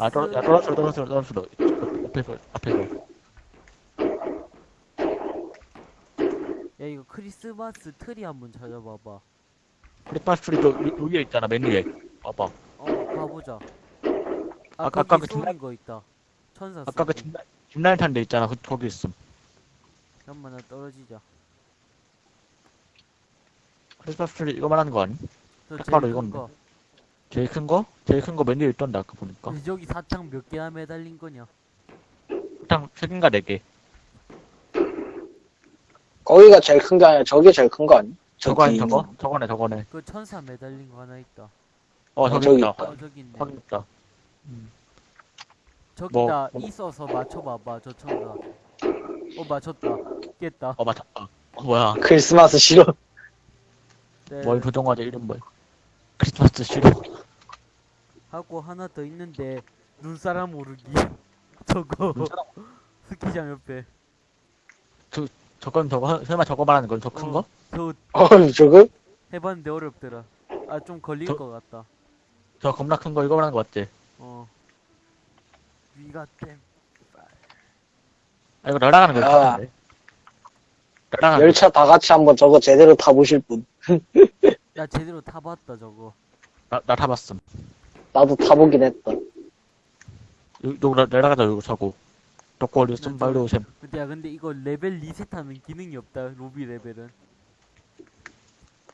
아, 떨어, 야, 떨어졌어, 떨어졌어, 떨어졌어. 앞에서, 앞에서. 야 이거 크리스마스 트리 한번 찾아봐봐 크리스마스 트리 저, 위- 위에 있잖아, 맨 위에. 봐봐. 어 가보자 아 아까- 거기 그 쏘는 중간- 거 있다 천사 아까 그 쏘는 집, 집라인 탄데 있잖아, 그, 거기 있음. 잠깐만 나 떨어지자 크리스마스 트리 이거 말하는 거 아니? 저딱 제일 바로 큰 이건데. 거. 제일 큰 거? 제일 큰 거 맨 위에 있던데, 아까 보니까. 근데 저기 사탕 몇 개나 매달린 거냐 일단, 세 개인가 네 개. 거기가 제일 큰 게 아니라 저게 제일 큰 거 아니? 저거 아니, 저기 저거? 저거네, 저거네. 그 천사 매달린 거 하나 있다 어, 저기, 저기 있다. 있다. 어 저기 있네 확인 있다. 저기다 뭐- 있어서 맞춰봐봐 저 천사 어 맞췄다 깼다 어, 맞췄다. 어, 뭐야. 크리스마스 싫어. 네. 뭘 조정하자, 이름 뭐야. 크리스마스 싫어. 하고 하나 더 있는데 눈사람 오르기 저거 눈사람? 스키장 옆에 저건 저거, 설마 저거 말하는 건 저큰 어. 거? 저 어, 저거? 해봤는데 어렵더라 아 좀 걸릴 저- 것 같다 저 겁나 큰 거 이거 말하는 거 맞지? 어 위가 땜 아, 이거 날아가는 거 야. 같은데. 날아가는 거. 열차 다 같이 한번 저거 제대로 타보실 분. 야 제대로 타봤다 저거 나, 나 타봤음. 나도 타보긴 했다. 나- 날아가자, 요거 사고. 덕구 올렸음, 난 빨리 저- 오셈. 근데 야 근데 이거 레벨 리셋하는 기능이 없다 로비 레벨은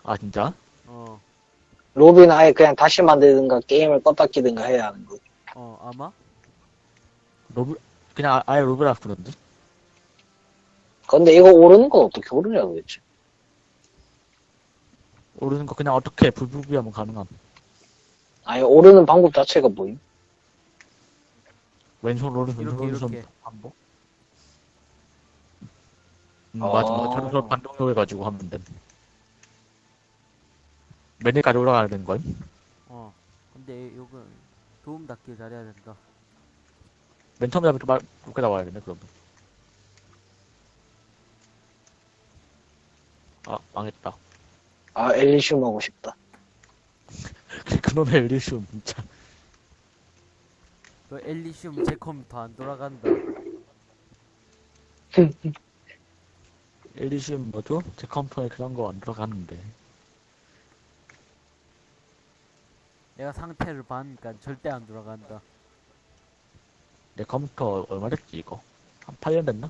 아, 진짜? 어 로비는 아예 그냥 다시 만들든가 게임을 껐다 키든가 해야 하는 거. 어, 아마? 로브, 그냥 아- 아예 로브라 그러는데? 근데 이거 오르는 건 어떻게 오르냐 도대체. 오르는 거 그냥 어떻게 불부비하면 가능함. 아니 오르는 방법 자체가 뭐임? 왼손 오른손, 이렇게, 왼손 오른손 이렇게. 반복? 음, 맞아, 어. 맞아. 저런 반동력 해가지고 하면 돼. 맨 위까지 올라가야 되는 거임? 어 근데 이건 도움 닫기 잘해야 된다 맨 처음에 잡을 말, 이렇게 나와야 되네, 그러면. 아, 망했다. 아 엘리시움 하고 싶다. 그놈의 엘리시움, 진짜. 그 엘리시움 제 컴퓨터 안 돌아간다 엘리시움 뭐죠? 제 컴퓨터에 그런 거 안 들어가는데. 내가 상태를 봐니까 절대 안 돌아간다 내 컴퓨터 얼마 됐지, 이거? 한 8년 됐나?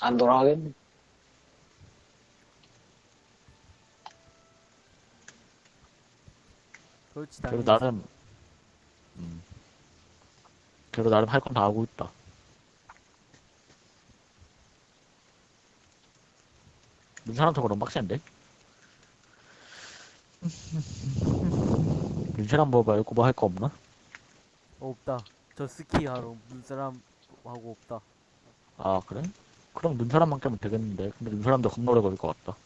안 돌아가겠네. 그렇지 그래도 당연히 나름, 음. 그래도 나름 할 건 다 하고 있다. 눈사람 저거 너무 빡센데? 눈사람 뭐 말고 뭐 할 거 없나? 없다 저 스키 하러 눈사람 하고 없다 아, 그래? 그럼 눈사람만 깨면 되겠는데. 근데 눈사람도 겁나 오래 걸릴 것 같다.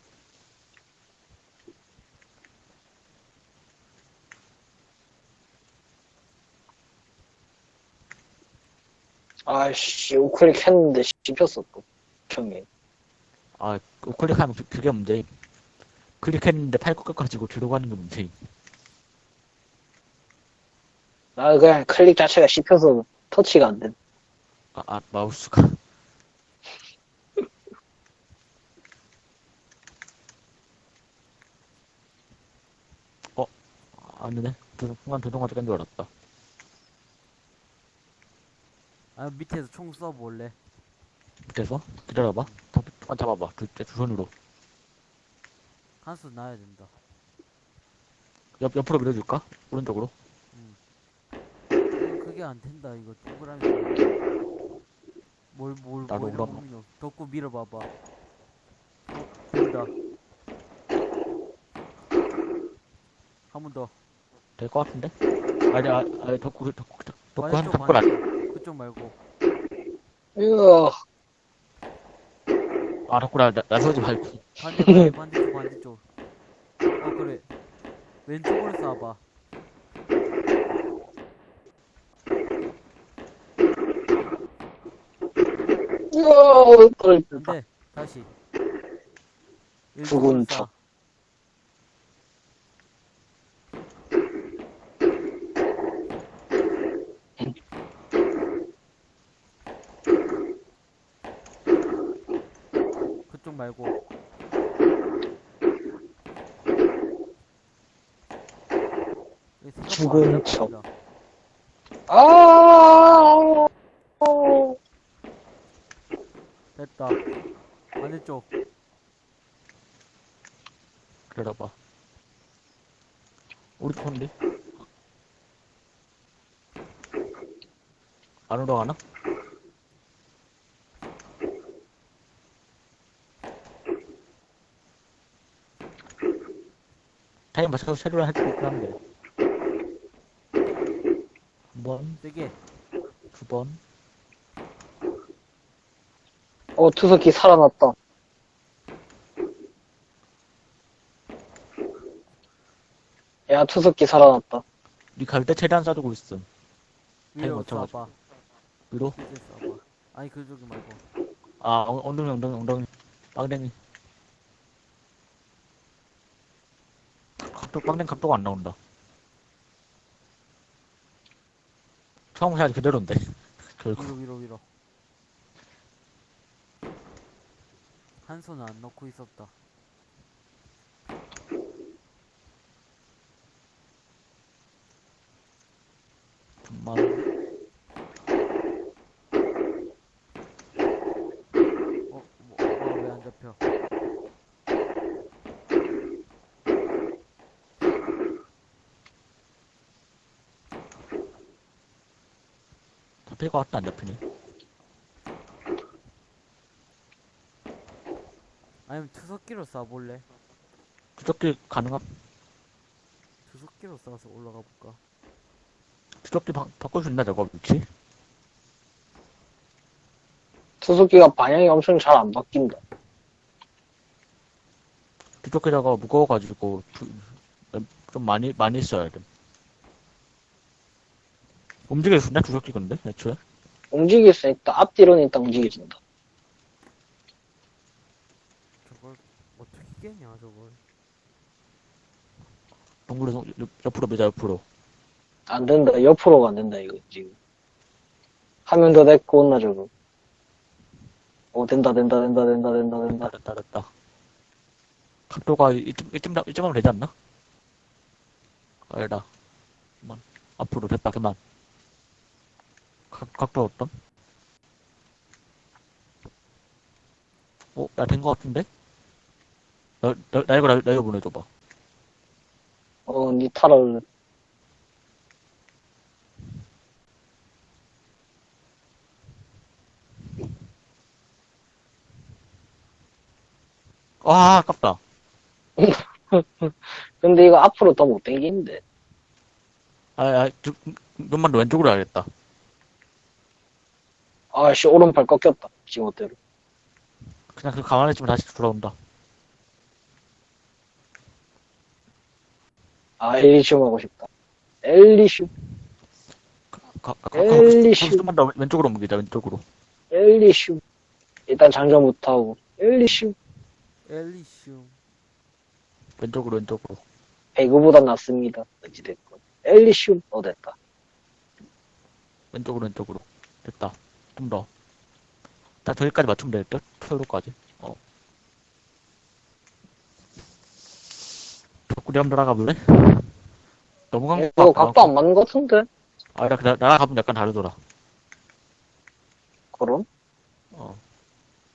아씨 우클릭 했는데 씹혔어 또. 평에. 아, 우클릭하면 그- 그게 문제임. 클릭했는데 팔 꺾어가지고 뒤로 가는 게 문제임. 나 그냥 클릭 자체가 씹혀서 터치가 안 돼. 아, 아, 마우스가. 어, 아니네. 그 순간 자동화 된줄 알았다. 아 밑에서 총 쏴볼래 밑에서? 기다려봐. 더, 아, 잡아봐. 두, 두 손으로. 한수 놔야 된다 옆, 옆으로 밀어줄까? 오른쪽으로? 음, 그게 안 된다 이거 동그라미 뭘뭘 나도 뭘. 먹노 덕구 밀어봐봐 어, 된다 한 번더 될 것 같은데? 아니, 아, 아니, 덕구, 덕구, 덕구, 덕구 한, 반대쪽 덕구 안 반대쪽 그쪽 말고. 아, 덕구라, 나, 나서지 말고. 반대쪽 반대쪽 반대쪽 어 그래 왼쪽으로 쏴봐 이야. 떨어졌다. 안돼 다시 죽은 왼쪽으로 쏴. 척. 이쪽 말고. 죽은 안 척. 아, 됐다. 반대쪽. 기다려봐. 우리 편인데? 안으로 가나? 맞춰서 새로 할수 있긴 한데. 한 번, 세게. 두 번. 어, 투석기 살아났다. 야, 투석기 살아났다. 니갈때 최대한 쏴두고 있음. 위로. 쏴봐. 위로? 위로 쏴봐. 아니 그쪽이 말고. 아, 엉- 엉덩이, 엉덩이, 엉덩이. 빵댕이. 각도, 빵댕이 각도가 안 나온다. 처음 샷이 그대로인데. 결국. 위로 위로 위로. 한 손은 안 넣고 있었다. 정말. 어, 뭐, 왜안 잡혀? 잡힐 것 같다, 안 잡히네. 아니면 투석기로 쏴볼래? 주적기 가능함? 투석기로 쏴서 올라가 볼까? 주적기 바, 있나, 저거, 위치? 투석기가 방향이 엄청 잘 안 바뀐다. 주적기 저거 무거워가지고, 주- 좀 많이, 많이 써야 돼. 움직일 수 있나, 주적기 근데, 애초에? 움직일 수 있다. 앞뒤로는 일단 움직여진다. 저걸 어떻게 깨냐 저걸? 동굴에서 옆- 옆으로 매자, 옆으로. 안 된다. 옆으로가 안 된다, 이거, 지금. 하면 더 됐고, 온나, 저거. 오, 된다, 된다, 된다, 된다, 된다, 된다. 됐다, 됐다. 각도가 이쯤, 이쯤, 이쯤 하면 되지 않나? 아니다. 그만. 앞으로 됐다, 그만. 각, 각도 어떤? 어, 나 된 거 같은데? 나, 나, 나 이거, 나, 나 이거 보내줘봐. 어, 니 타라. 아, 아깝다. 근데 이거 앞으로 더 못 당기는데. 아, 아, 좀, 좀만 더 왼쪽으로 해야겠다. 아씨, 오른팔 꺾였다. 지멋대로. 그냥 그 가만히 있으면 다시 돌아온다. 아, 엘리슘 하고 싶다. 엘리슘, 가, 가, 가, 엘리시. 좀만 더 왼쪽으로 옮기자, 왼쪽으로. 엘리슘. 일단 장전부터 하고. 엘리슘. 엘리슘. 왼쪽으로, 왼쪽으로. 배그보다 낫습니다. 어찌됐건. 엘리슘. 어, 됐다. 왼쪽으로 왼쪽으로 됐다 좀 더. 딱 저기까지 맞추면 될 듯? 표로까지 어 덕구리 한번 돌아가 볼래? 너무 간 이거 어, 각도 안 맞는 것 같은데? 아 나, 나, 나랑 가면 약간 다르더라 그럼? 어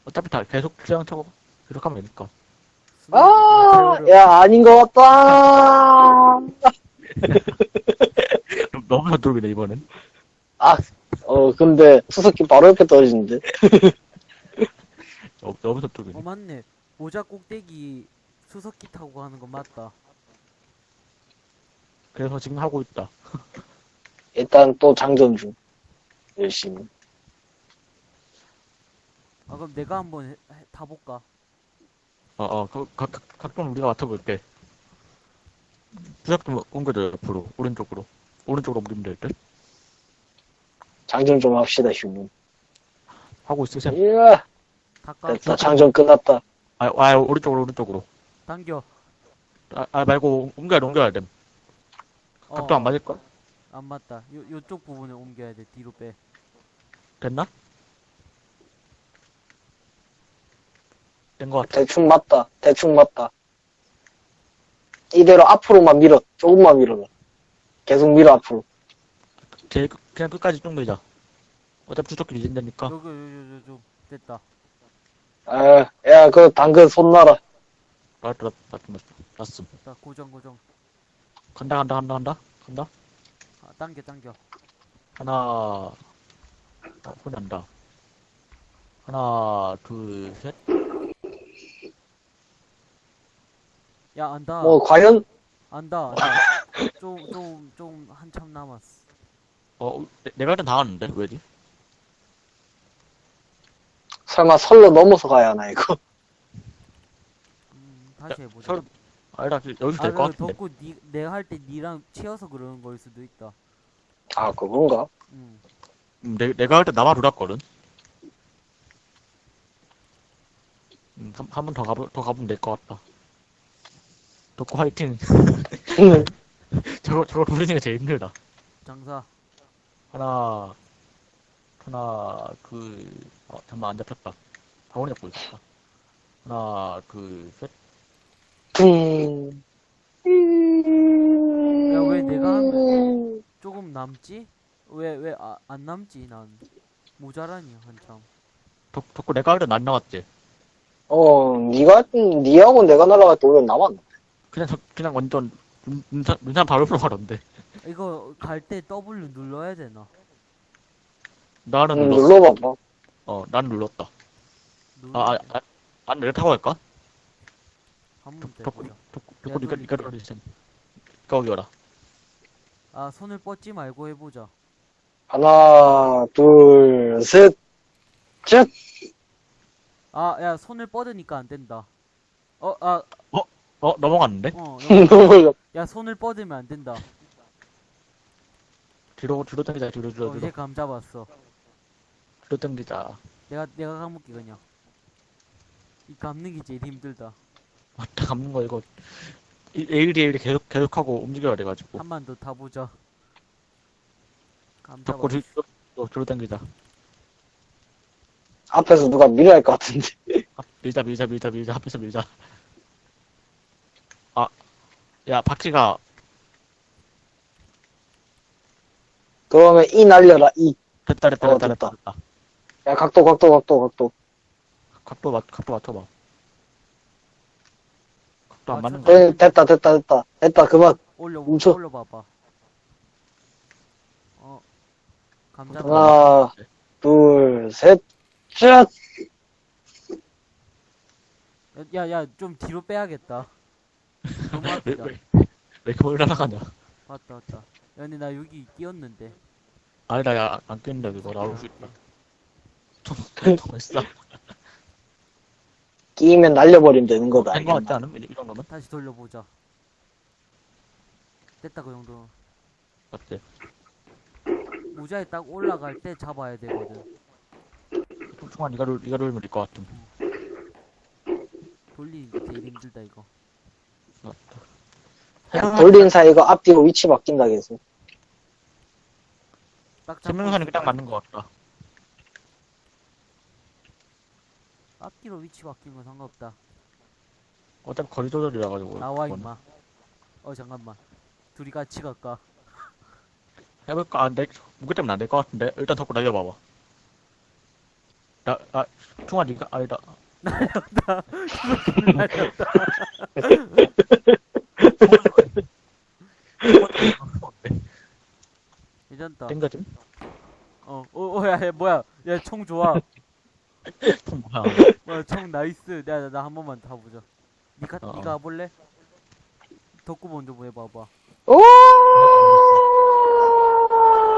어차피 다 계속 그냥 차고 계속 하면 되니까 아, 야, 아닌 것 같다. 너- 너무 서두르네 이번엔 어, 근데 수석기 바로 옆에 떨어지는데. 어, 너무 어 맞네. 모자 꼭대기 수석기 타고 가는 거 맞다. 그래서 지금 하고 있다 일단 또 장전 중. 열심히. 아 그럼 내가 한번 해- 해- 타볼까? 어 어 각, 각, 각- 각도는 우리가 맡아볼게 부작좀 옮겨줘 옆으로 오른쪽으로 오른쪽으로 옮기면 될 듯 장전 좀 합시다, 휴문. 하고 있으세요 이야, 닦아. 됐다. 장전 끝났다. 아, 아 오른쪽으로 오른쪽으로 당겨. 아, 아 말고 옮겨야 돼 옮겨야 돼 어, 각도 안 맞을걸? 안 맞다. 요 요쪽 부분에 옮겨야 돼. 뒤로 빼. 됐나? 된 것 같아. 대충 맞다. 대충 맞다. 이대로 앞으로만 밀어. 조금만 밀어. 계속 밀어, 앞으로. 제일 끝- 그냥 끝까지 쭉 밀자. 어차피 주도끼리 이긴다니까. 여기 요요요 좀 됐다. 아, 야, 그 당근 손 놔라. 맞다, 맞다, 맞다. 났음. 자 고정 고정. 간다, 간다, 간다, 간다. 간다. 아, 당겨 당겨. 하나, 어, 소리 난다. 하나, 둘, 셋. 야 안다. 뭐, 과연? 안다. 좀좀좀 한참 남았어. 어, 일단 다 왔는데? 왜지? 설마 설로 넘어서 가야 하나, 이거? 음, 다시 해보자. 설, 아니다, 여기서 아, 될것그 같은데. 덕구 니, 내가 할 때 니랑 치여서 그러는 걸 수도 있다. 아, 그건가? 음. 음, 내, 내가 할 때 나만 돌았거든. 음, 한, 한 번 더 가보, 더 가보면 될 것 같다. 덕구 화이팅. 저거, 저거 돌리는 게 제일 힘들다. 장사. 하나, 하나, 둘, 어, 잠깐만, 안 잡혔다. 방울이 잡고 있었다. 하나, 둘, 셋. 퉁. 야, 왜 내가 하면- 조금 남지? 왜왜안 남지 난 모자라니 한참. 덕, 덕구 내가 할때안 나왔지? 어, 니가, 니하고 내가 날아갈 때 오히려 남았네. 그냥, 저- 그냥 완전, 눈, 눈산, 눈산 밟으러 가던데. 이거 갈 때 W 눌러야 되나? 나는 음, 눌렀어. 눌러봐봐. 어, 난 눌렀다. 눌러. 아, 아, 아, 안 내가 타고 갈까? 한번 해보자. 오기 와라. 아 손을 뻗지 말고 해보자. 하나, 둘, 셋, 셋. 아 야 손을 뻗으니까 안 된다. 어 아 어, 넘어갔는데? 어. 너무 야 손을 뻗으면 안 된다. 뒤로, 뒤로 당기자, 뒤로, 뒤로, 어, 뒤로. 감 잡았어. 뒤로 당기자. 내가 내가 감을게 그냥. 이 감는 게 제일 힘들다. 맞다, 감는 거 이거. 에일이 에일이 계속, 계속하고 움직여야 돼가지고. 한 번 더 타보자. 감 잡았어. 뒤로, 뒤로, 뒤로 당기자. 앞에서 누가 밀어야 할 것 같은데. 아, 밀자, 밀자, 밀자, 밀자, 앞에서 밀자. 아, 야, 바퀴가, 그러면 이 날려라, 이. 됐다, 됐다, 어, 됐다, 됐다, 됐다. 야, 각도, 각도, 각도, 각도. 각도 맞, 각도 맞춰봐. 각도 안 아, 맞는 저- 거 에, 됐다, 됐다, 됐다. 됐다, 그만. 올려 멈춰. 올려봐봐. 어. 감 잡아. 하나, 둘, 셋, 셋. 야야 좀 뒤로 빼야겠다. 너무 왜, 아프다. 왜, 왜 이렇게 멀리 날아가냐. 맞다 맞다. 야 근데 나 여기 끼었는데. 아니다, 야, 안 깼는데, 이거 나올 수 있다. 통, 통 했어. 끼면 날려버리면 되는 거다. 된거 같지 않음? 이, 이 정도면? 다시 돌려보자. 됐다 그 정도. 맞지? 모자에 딱 올라갈 때 잡아야 되거든. 통통한 이가 룰, 이가 룰면 될것 같음. 돌리는 게 제일 힘들다 이거. 야, 돌린 사이가 앞뒤로 위치 바뀐다, 계속. 딱 잡고 있으니까 딱 맞는 것 같다. 앞뒤로 위치 바뀐 건 상관없다. 어차피 거리 조절이라 가지고. 나와 그건. 임마. 어 잠깐만. 둘이 같이 갈까? 해볼까? 안 돼. 무게 때문에 안 될 것 같은데. 일단 덮고 날려봐봐. 나, 아, 충아 니가 아니다. 날렸다. 괜찮다. 땡겨짐? 어, 어, 어, 야, 야, 뭐야? 야, 총 좋아. 통 뭐야. 뭐야, 총 나이스. 야, 나한 번만 타보자. 니가, 어, 니가 가볼래? 덕구 먼저 뭐 해봐봐. 오!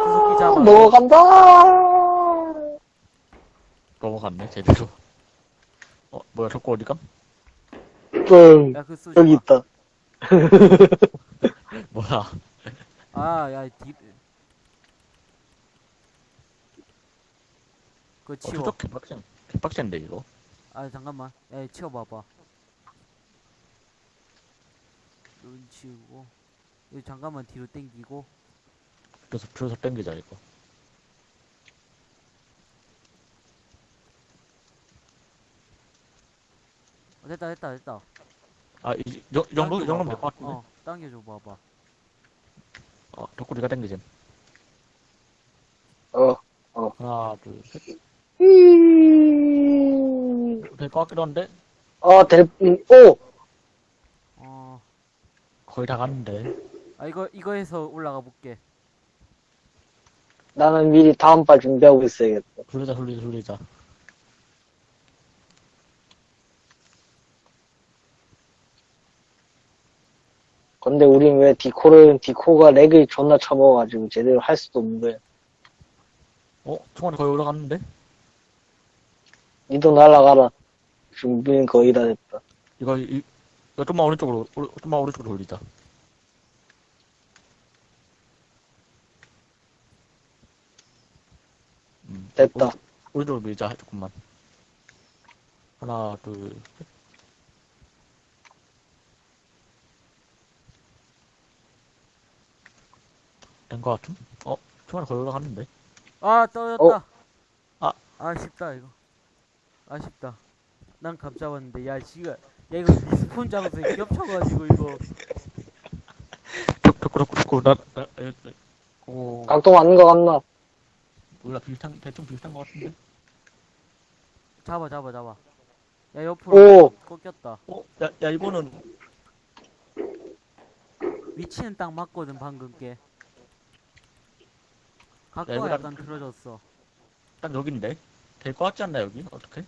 구석기 잡아. 넘어간다! 넘어갔네, 제대로. 어, 뭐야, 저거 어디감? 응, 야, 그 쏘지 여기 마. 있다. 뭐야. 아, 야, 뒤. 그거 어, 치워. 추적 개빡센, 개빡센데, 이거. 아, 잠깐만. 야, 치워봐봐. 눈 치우고. 이거 잠깐만 뒤로 당기고. 그래서 줄여서 땡기자, 이거. 됐다 됐다 됐다 아, 이, 이 정도, 이 정도, 이 정도면 될것 같은데? 어 당겨줘 봐봐 어, 덕구리가 땡기지. 어. 하나, 둘, 셋. 음... 될것 같기도 한데? 어, 될, 음, 오! 어 거의 다 갔는데. 아 이거 이거에서 올라가 볼게 나는 미리 다음 발 준비하고 있어야겠다. 돌리자, 돌리자, 돌리자. 근데 우린 왜 디코를, 디코가 렉을 존나 쳐먹어가지고 제대로 할 수도 없는 거야. 어? 총알이 거의 올라갔는데? 니도 날아가라. 준비는 거의 다 됐다. 이거, 이, 이거 좀만 오른쪽으로, 오른- 좀만 오른쪽으로 돌리자. 음, 됐다. 오른- 오른쪽으로 밀자, 조금만. 하나, 둘, 셋. 된것 같음? 어? 거의 올라갔는데? 아 떨어졌다 어? 아. 아쉽다 이거 아쉽다 난 감 잡았는데 야 지가 야 이거 respawn 잡아서 겹쳐가지고 이거 덕, 덕구, 덕구, 덕구, 나, 나, 나, 나, 오, 각도 맞는 거 같나? 몰라, 비슷한, 대충 비슷한 것 같은데? 잡아 잡아 잡아 야 옆으로 오! 꺾였다 어? 야, 야, 이거는, 위치는 딱 맞거든 방금 게 야, 각도가 이거 약간 틀어졌어 딱 여긴데? 될 것 같지 않나, 여기? 어떻게?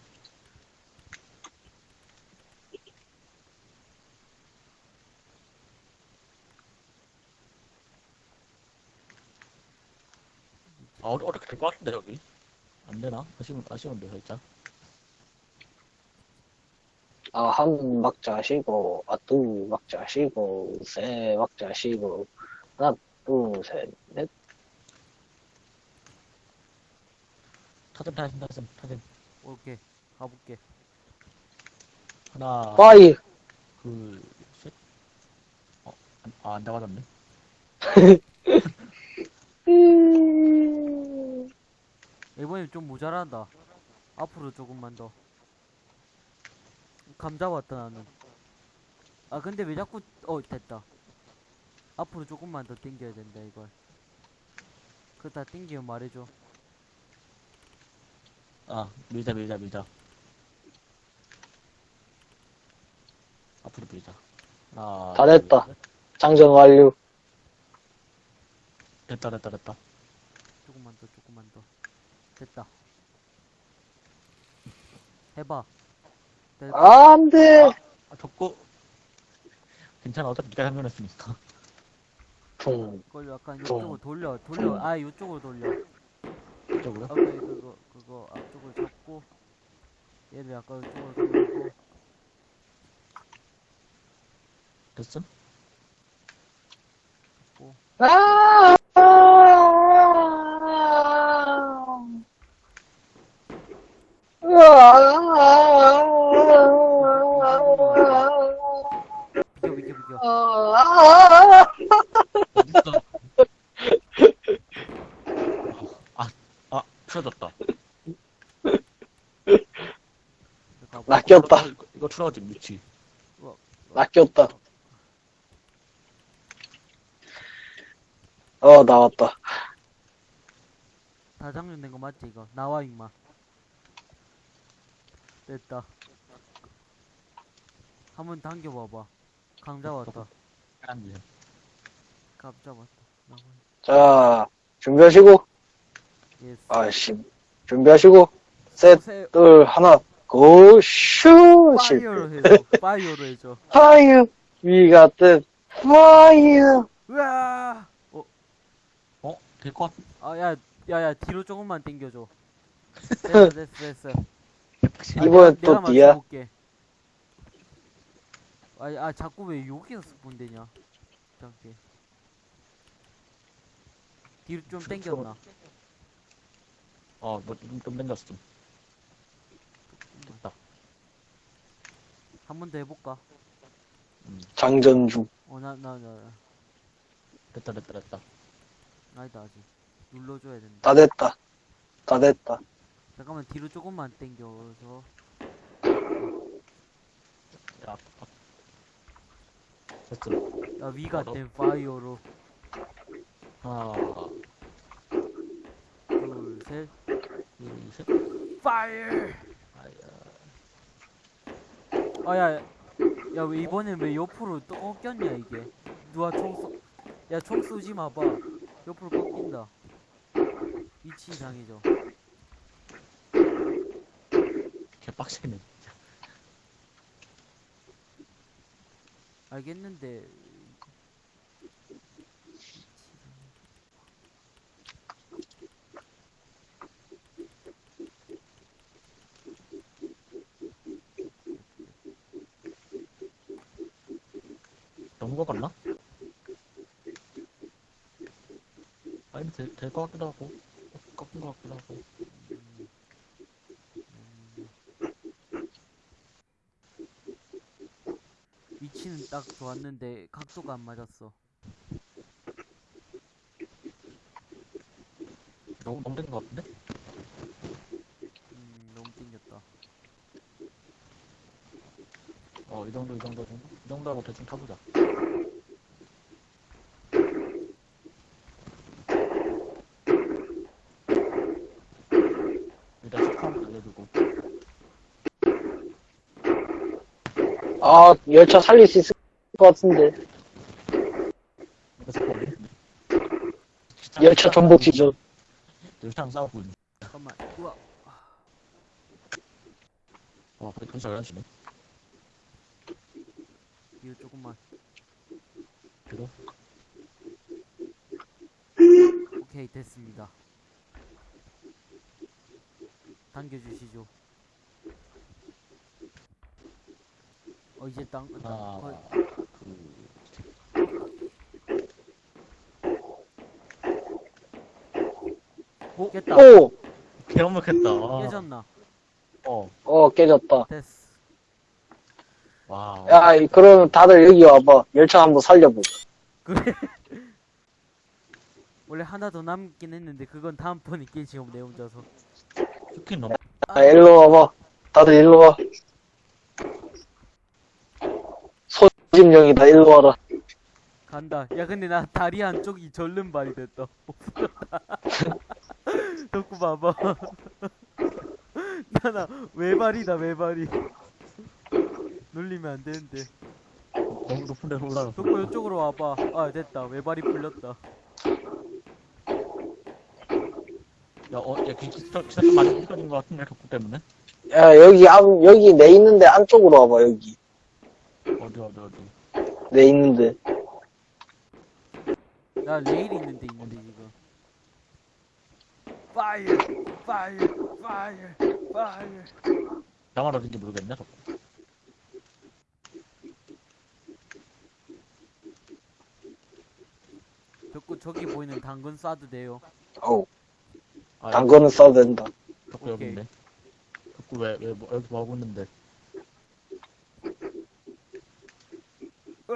아, 어, 어떻게 될 것 같은데, 여기? 안 되나? 아쉬운, 아쉬운데, 살짝. 아, 한 막자 쉬고, 아, 두 막자 쉬고, 세 막자 쉬고, 하나, 둘, 셋, 넷. 타셈, 타셈, 타셈, 타셈. 오케이 가볼게 하나, 파이! 둘, 셋. 어, 안, 아, 안 잡아졌네. 음... 이번엔 좀 모자란다 앞으로 조금만 더감 잡았다 나는 아 근데 왜 자꾸 어 됐다 앞으로 조금만 더 당겨야 된다 이걸 그다 당기면 말해줘 아, 밀자, 밀자, 밀자. 앞으로 밀자. 하나, 다 됐다. 둘, 셋. 장전 완료. 됐다, 됐다, 됐다. 조금만 더 조금만 더 됐다 해봐 됐다 아, 안 돼! 아, 덮고. 괜찮아, 어차피 네가 장면했으니까. 퉁. 그걸 약간 좀. 이쪽으로 돌려 돌려 아 이쪽으로 돌려 이쪽으로. 아까 그거 그거 앞쪽을 잡고 얘를 약간 이쪽으로 돌리고 됐음? 아! 비켜 비켜 비켜 어딨어? 아, 아, 틀어졌다. 낚였다. 이거, 이거 틀어지, 미치. 낚였다. 어, 나왔다. 다 장전된 거 맞지 이거 나와 임마 됐다 한번 당겨봐봐 강 잡았다 안 돼. 감 잡았다 나와. 자, 준비하시고, Yes 아씨, 준비하시고, 셋, 세 둘, 하나, go, 슛! 실패. fire로 해줘 fire로 해줘 fire! Got the fire! 으아 어? 될 것 같, 아 야 야 야 뒤로 조금만 당겨줘 됐어 됐어 됐어 아, 이번엔 내가- 또 내가 뒤야? 맞춰볼게. 아, 아 자꾸 왜 여기서 spawn 되냐 잠깐 뒤로 좀 당겼나 어, 뭐, 좀, 좀 당겼어, 좀. 됐다. 한 번 더 해볼까 장전 중. 어나 나 나 됐다, 됐다, 됐다. 아니다 아직 눌러줘야 된다 다 됐다. 다 됐다. 잠깐만 뒤로 조금만 당겨서 야, 아. 됐어. 야 위가 너- 된 파이어로 하나, 둘 셋 둘, 셋. 파이어 아야. 아야 야 왜 이번엔 왜 옆으로 또 꺾였냐 이게 누가 총 쏘 야 총 쏘지 마봐 옆으로 꺾인다 위치 이상해져 개빡세네. 알겠는데 너무? 아니, 될, 될것 같기도 하고. 꺾은 것 같기도 하고. 딱 좋았는데 각도가 안 맞았어 너무, 너무 된것 같은데? 음 너무 땡겼다 어, 이 정도, 이 정도, 이 정도? 이 정도하고 대충 타보자. 일단 식판 알려주고. 아, 열차 살릴 수 있을 것 같은데. 열차 전복 지죠. 열차랑 싸우고 있네. 잠깐만 우와 와, 근데 근처 열한시네. 이거 조금만 그래도? 오케이 됐습니다 당겨주시죠 어 이제 땅 하나, 거의 둘, 깼다 오! 개엄먹했다. 깨졌나 어, 어, 깨졌다. 됐어 와. 야, 이- 그러면 다들 여기 와봐. 열차 한번 살려보자. 그래 원래 하나 더 남긴 했는데 그건 다음번에 깨지 내 혼자서 스킨 너무, 아, 일로 와봐. 다들 일로 와. 소집령이다, 일로 와라. 간다. 야, 근데 나 다리 한쪽이 절름발이 됐다. 덕구 봐봐. 나나 외발이다, 외발이. 눌리면 안 되는데. 너무 높은 데로 올라갔어. 덕구 이쪽으로 와봐. 아, 됐다. 외발이 풀렸다. 야, 어, 야, 기차, 기차 좀 많이 휘갈린 것 같은데, 덕구 때문에? 야, 여기, 안, 여기 내 있는데 안쪽으로 와봐, 여기. 어디, 어디, 어디. 내 있는데. 나 레일 있는데 있는데 지금. 파이어, 파이어, 파이어, 파이어. 나만 어딘지 모르겠네, 덕구. 덕구 저기 보이는 당근 쏴도 돼요. 어우, 아, 당근은 써도 된다. 덕구 여기 오케이. 있네. 덕구 왜, 왜, 뭐, 여기 뭐 하고 있는데.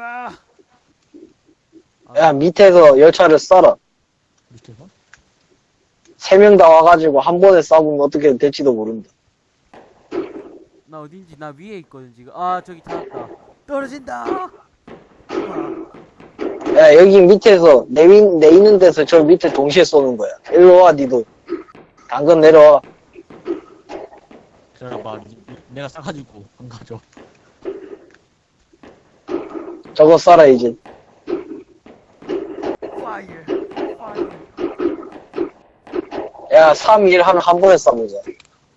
아! 야, 밑에서 열차를 쏴라. 밑에서? 세 명 다 와가지고 한 번에 쏴보면 어떻게 될지도 모른다. 나 어딘지 나 위에 있거든 지금. 아 저기 찾았다. 떨어진다. 야, 여기 밑에서, 내, 위- 내 있는 데서 저 밑에 동시에 쏘는 거야. 일로 와, 니도. 당근 내려와. 니- 내가 싸가지고 안 가져. 저거 쏴라, 이제. 파이어, 파이어. 야, 3, 1 하면 한 번에.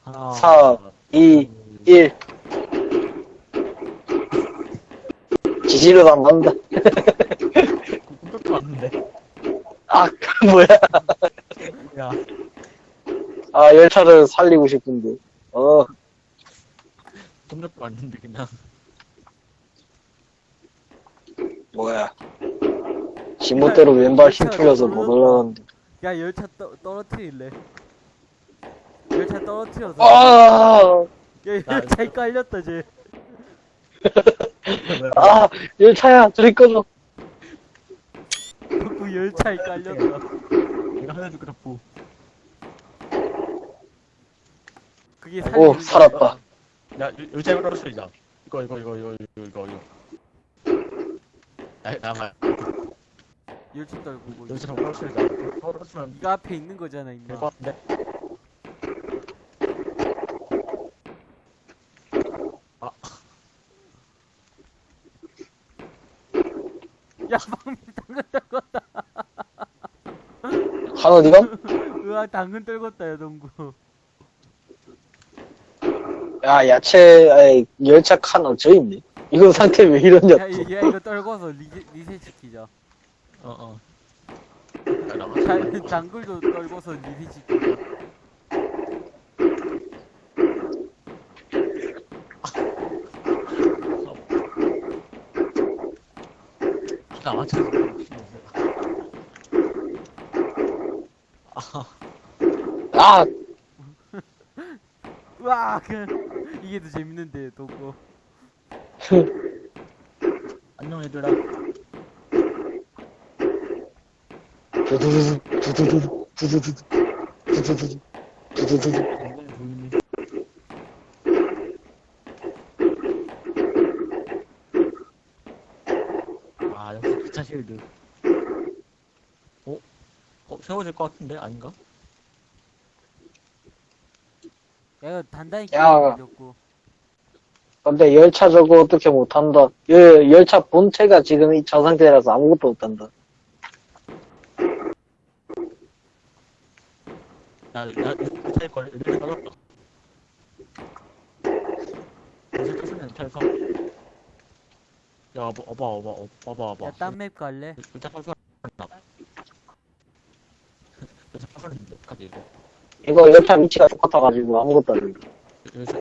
하나, 사, 이, 둘, 1. 지지로도 안 왔는데. 아, 뭐야. 야, 아, 열차를 살리고 싶은데. 어, 꿈쩍도 왔는데, 그냥. 뭐야. 지멋대로 왼발 힘 풀려서 못 올라가는데. 야 열차 떠, 떨어뜨릴래. 열차 떨어뜨려서. 아, 야 열차에 깔렸다 쟤. 아, 열차야, 저리 꺼져. 그 열차에 깔렸다. 내가 하나 줄게, 덕구. 그게 오, 살리는 살았다. 야, 열- 열차에 떨어뜨리자. 이거 이거 이거 이거 이거 이거 이거 나 나가 열차 떨고 뭐 여기서 좀 떨어뜨리자 떨어뜨리면 이거 앞에 있는 거잖아 임마. 될것 같은데? 야 방금 당근 떨궜다. 한 어디가? 으아 당근 떨궜다 야 동구. 야, 야채, 아이, 열차 칸 어쩌 있네. 이거 상태 왜 이러냐, 야, 이- 야 이거 떨궈서 리세, 리셋 시키자. 어어. 당- 당근도 떨궈서 리셋 시키자. 나 맞춰 아, 으아 그 이게 더 재밌는데 동구 안녕 얘들아 두두두두, 두두두두, 두두두두, 두두두두, 두두두두. 당근이 보이니 아 역시 기차 실드 어? 어 세워질 것 같은데 아닌가? 야 이거 단단히 야. 끼고 근데 열차 저거 어떻게 못한다. 열, 열차 본체가 지금 이 저 상태라서 아무것도 못한다. 야, 야, 기차에 걸려, 이렇게 떨어졌다. 무슨 뜻은 탈서? 야, 어봐, 어봐, 어봐, 어봐, 어봐. 야 딴 맵 갈래? 일단 탈서 나. 이거. 이거 열차 위치가 똑같아가지고 아무것도 안 된다.